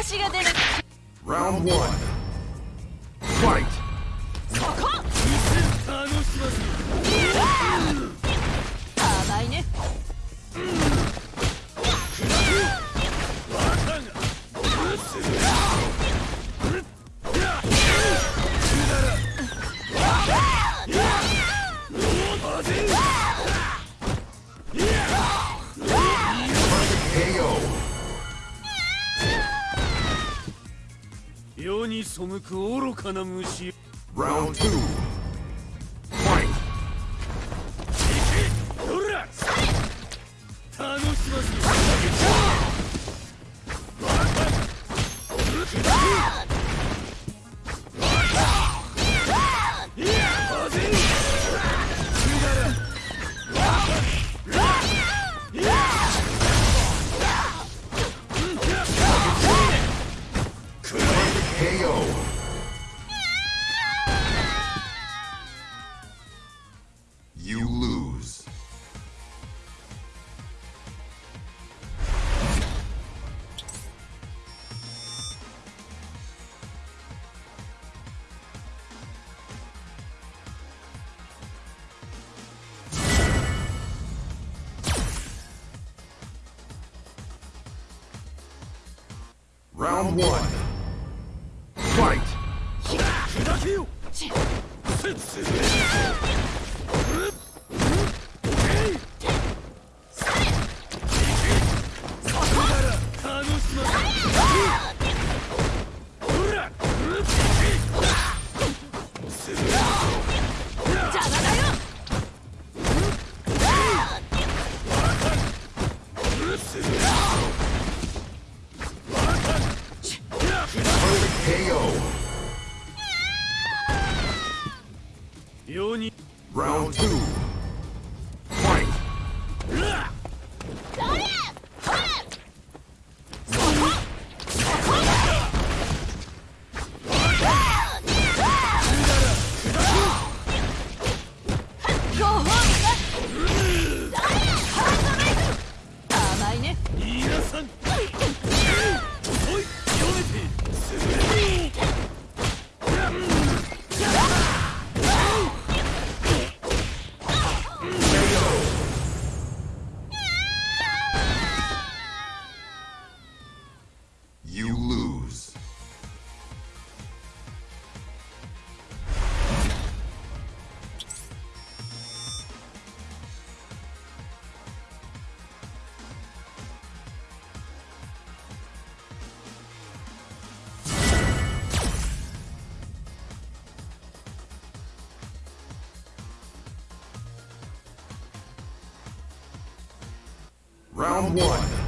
私が出る Round Fight こ楽しま世に背く愚かな虫。Round One. Fight! Round two. Round one.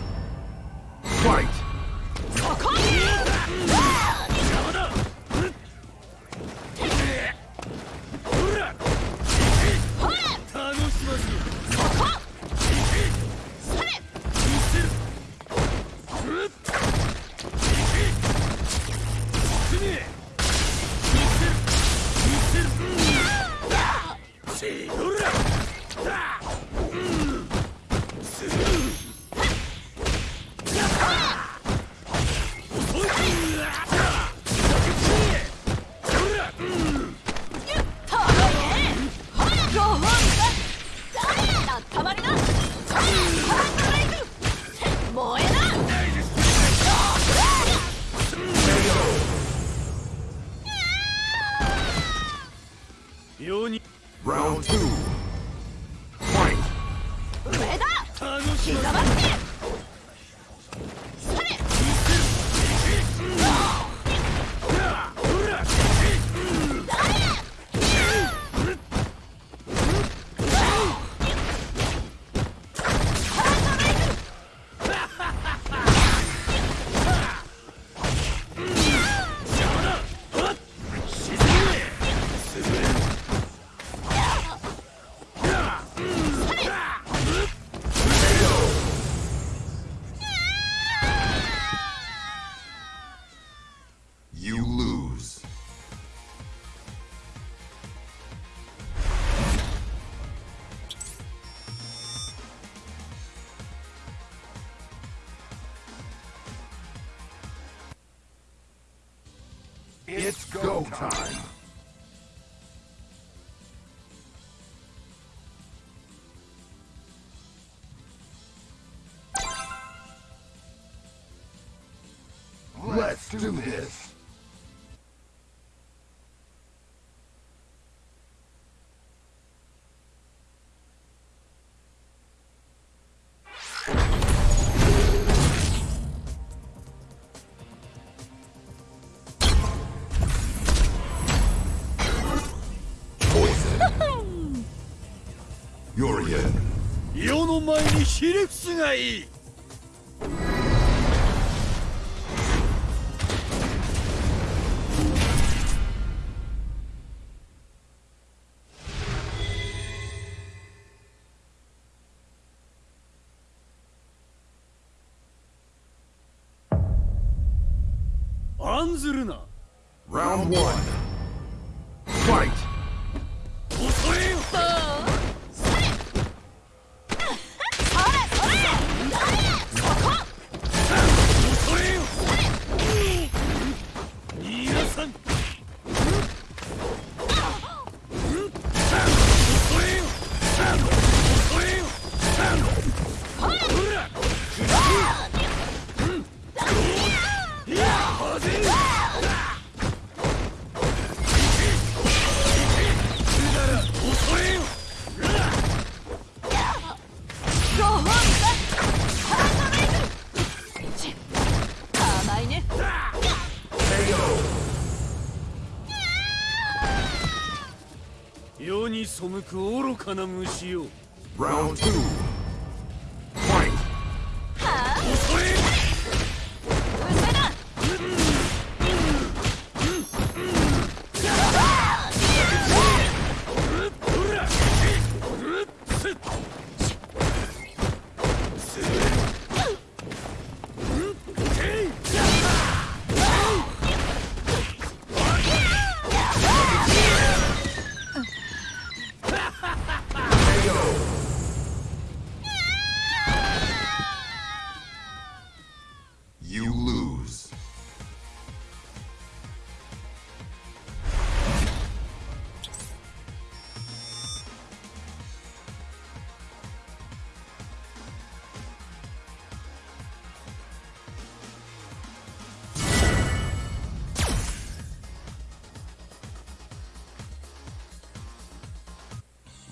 黙って It's, go time. の前にひれ伏すがいい。案ずるな。Round Fight. 恐れよ。に背く愚かな虫よ。Round two.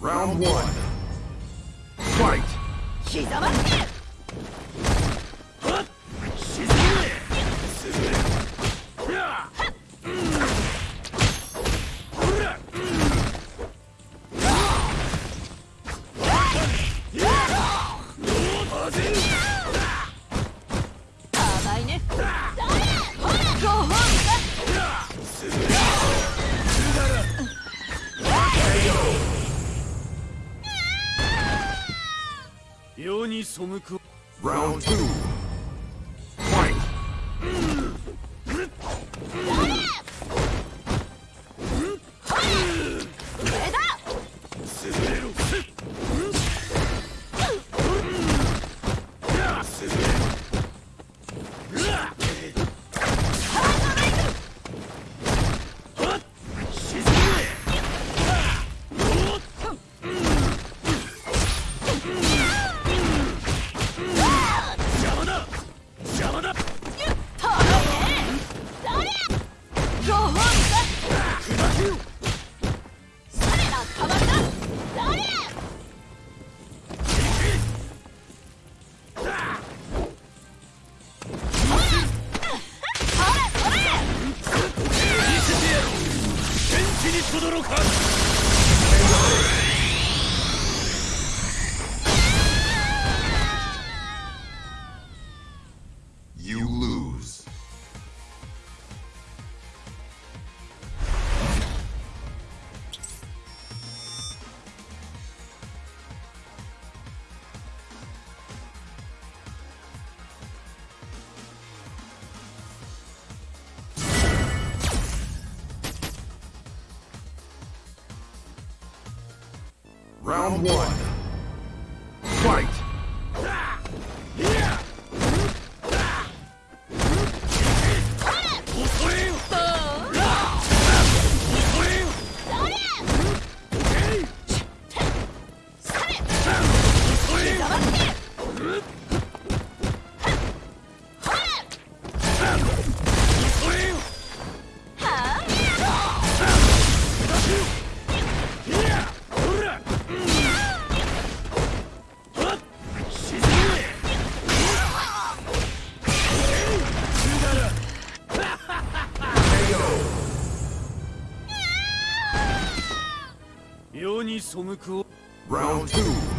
Round one. Fight! に背く。Round two. Round one. に背くを Round two.